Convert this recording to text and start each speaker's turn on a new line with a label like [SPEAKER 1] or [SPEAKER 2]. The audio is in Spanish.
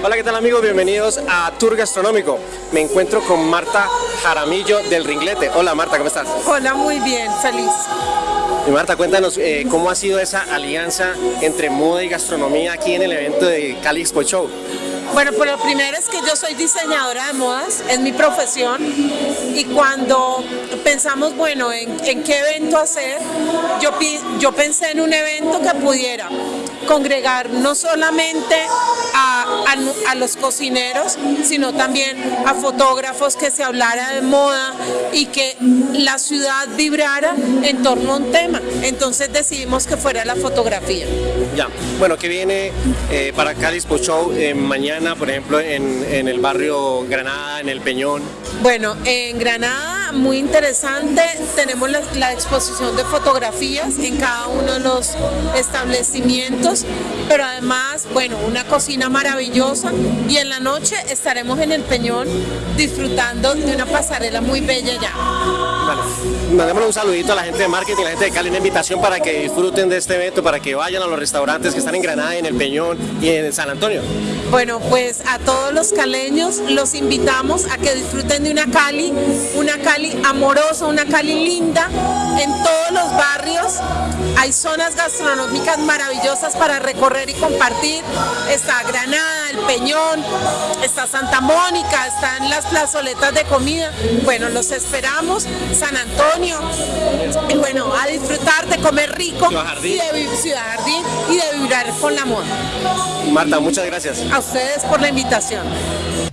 [SPEAKER 1] Hola, ¿qué tal amigos? Bienvenidos a Tour Gastronómico. Me encuentro con Marta Jaramillo del Ringlete. Hola Marta, ¿cómo estás?
[SPEAKER 2] Hola, muy bien, feliz.
[SPEAKER 1] Y Marta, cuéntanos eh, cómo ha sido esa alianza entre moda y gastronomía aquí en el evento de Cali Expo Show.
[SPEAKER 2] Bueno, pues lo primero es que yo soy diseñadora de modas, es mi profesión y cuando pensamos, bueno, en, en qué evento hacer, yo, yo pensé en un evento que pudiera congregar no solamente a, a, los cocineros, sino también a fotógrafos que se hablara de moda y que la ciudad vibrara en torno a un tema. Entonces decidimos que fuera la fotografía.
[SPEAKER 1] Ya, bueno, que viene eh, para Cali Show eh, mañana, por ejemplo, en, en el barrio Granada, en el Peñón?
[SPEAKER 2] Bueno, en Granada, muy interesante, tenemos la, la exposición de fotografías en cada uno de los establecimientos, pero además, bueno, una cocina maravillosa y en la noche estaremos en el Peñón disfrutando de una pasarela muy bella ya.
[SPEAKER 1] Vale. Mandémosle un saludito a la gente de marketing, a la gente de Cali, una invitación para que disfruten de este evento, para que vayan a los restaurantes que están en Granada, en el Peñón y en San Antonio.
[SPEAKER 2] Bueno, pues a todos los caleños los invitamos a que disfruten de una Cali, una Cali amorosa, una Cali linda, en todos los barrios. Hay zonas gastronómicas maravillosas para recorrer y compartir. Está Granada, El Peñón, está Santa Mónica, están las plazoletas de comida. Bueno, los esperamos, San Antonio. Y bueno, a disfrutar de comer rico y de Ciudad Jardín y de vibrar con la moda.
[SPEAKER 1] Marta, muchas gracias.
[SPEAKER 2] A ustedes por la invitación.